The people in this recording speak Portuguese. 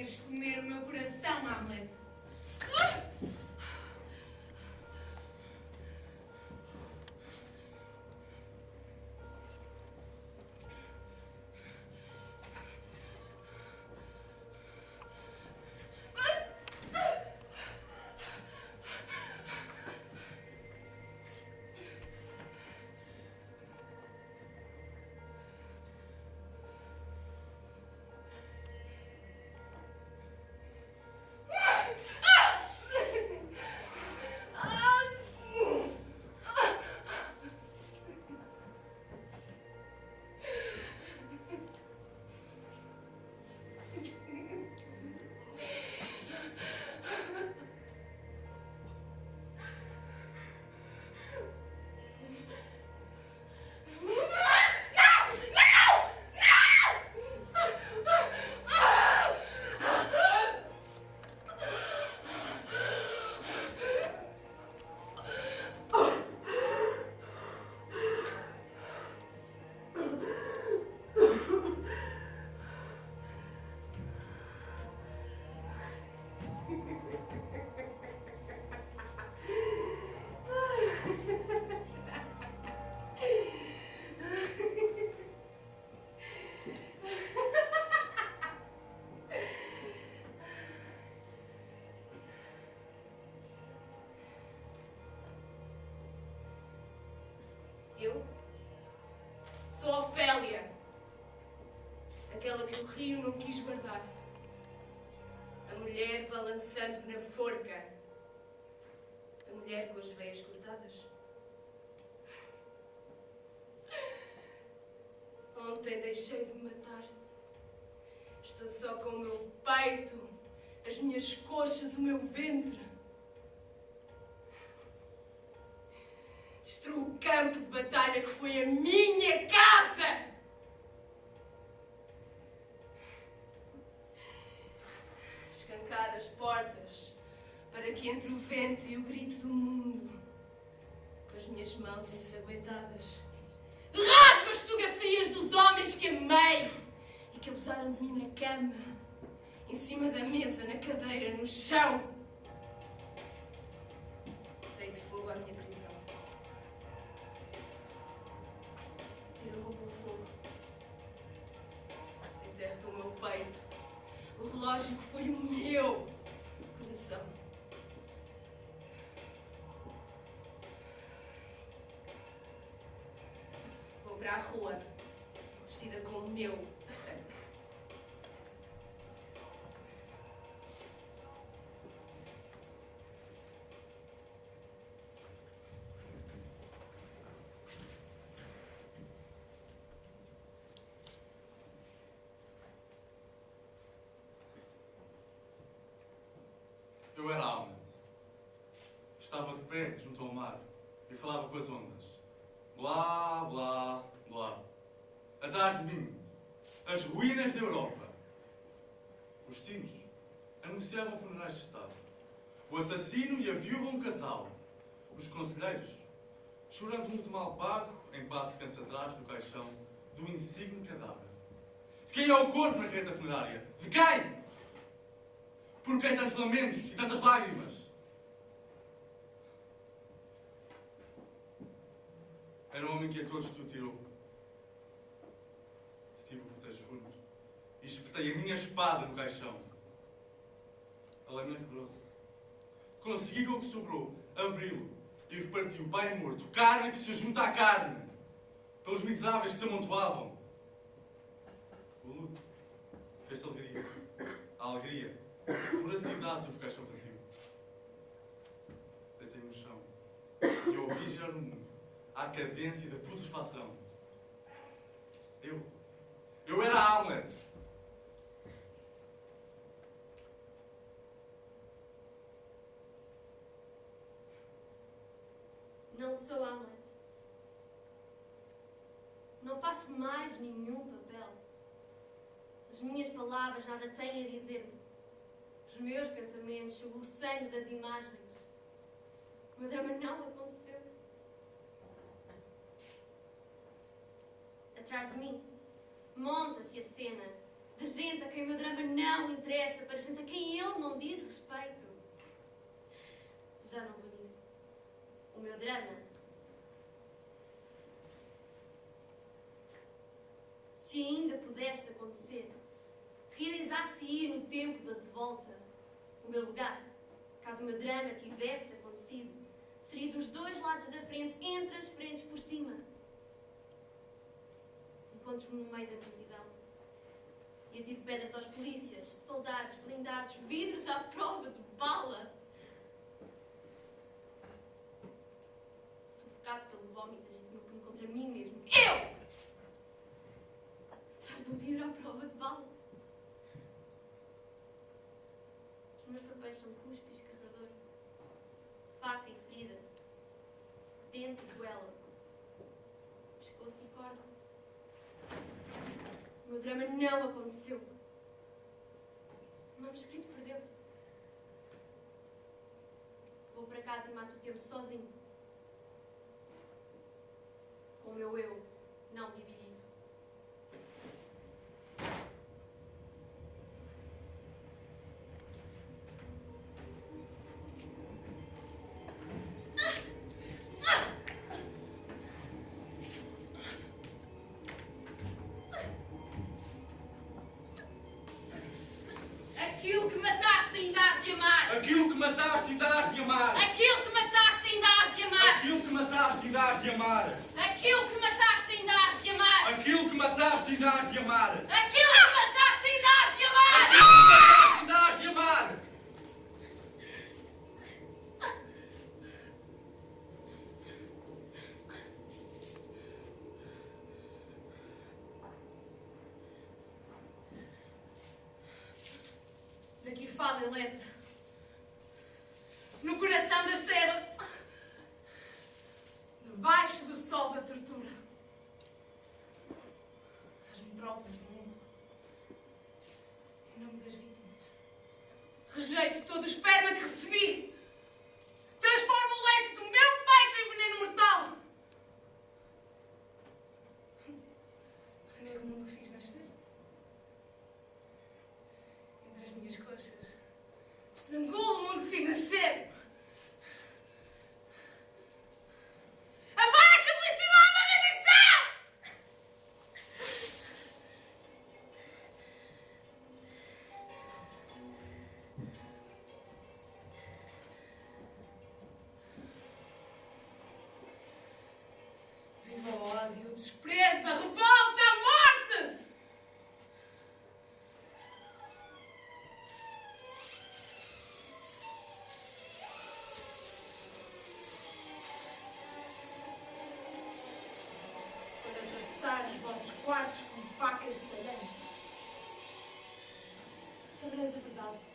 Queres comer o meu coração, Hamlet? Eu sou Ofélia, aquela que o rio não quis guardar, a mulher balançando na forca, a mulher com as veias cortadas. Ontem deixei de me matar. Estou só com o meu peito, as minhas coxas, o meu ventre. Campo de batalha que foi a minha casa! Escancar as portas para que entre o vento e o grito do mundo, com as minhas mãos ensanguentadas, rasgo as fotografias dos homens que amei e que abusaram de mim na cama, em cima da mesa, na cadeira, no chão. O relógio que foi o meu coração. Vou para a rua, vestida com o meu sangue. Eu era Hamlet. Estava de pé junto ao mar e falava com as ondas. Blá, blá, blá. Atrás de mim, as ruínas da Europa. Os sinos anunciavam funerais de Estado. O assassino e a viúva um casal. Os conselheiros, chorando muito mal pago, em passo cansa atrás do caixão do insigne cadáver. De quem é o corpo na carreta funerária? De quem? Por que tantos lamentos e tantas lágrimas? Que a todos tu tirou. Tive o cortejo fúnebre e espetei a minha espada no caixão. A lâmina quebrou-se. Consegui o que sobrou abri-lo e reparti o pai morto, carne que se junta à carne, pelos miseráveis que se amontoavam. O luto fez-se alegria. A alegria voracidade sobre o caixão vazio. Deitei-me no chão e ouvi girar o mundo à cadência da putrefação. Eu, eu era Hamlet. Não sou Hamlet. Não faço mais nenhum papel. As minhas palavras nada têm a dizer-me. Os meus pensamentos o sangue das imagens. O meu drama não aconteceu. Atrás de mim, monta-se a cena De gente a quem o meu drama não interessa, para gente a quem ele não diz respeito. Já não vou nisso. O meu drama. Se ainda pudesse acontecer, realizar-se-ia no tempo da revolta. O meu lugar, caso o meu drama tivesse acontecido, seria dos dois lados da frente, entre as frentes por cima. Encontro-me no meio da multidão e atiro pedras aos polícias, soldados, blindados, vidros à prova de bala. Sufocado pelo vómito, agito meu punho contra mim mesmo. Eu! Atrás de um vidro à prova de bala. Os meus papéis são cuspe escarrador, faca e ferida, dente e goela, pescoço e corda. O meu drama não aconteceu. O manuscrito perdeu-se. Vou para casa e mato o tempo sozinho. Com o meu eu não dividido. Aquilo que mataste ainda has de amar! Aquilo que mataste ainda has de amar. Aquilo que mataste ainda has de amar! Aquilo que mataste ainda has de amar. Aquilo que mataste ainda has de amar! Aquilo que mataste ainda has de amar. Aquilo que mataste ainda has de amar! Aquilo que mataste ainda has de amar. No coração das trevas. Debaixo do sol da tortura. Faz-me próprios do mundo. Em nome das vítimas. Rejeito todo o esperma que recebi. atravessar os vossos quartos com facas de talhante. Sabereis a verdade.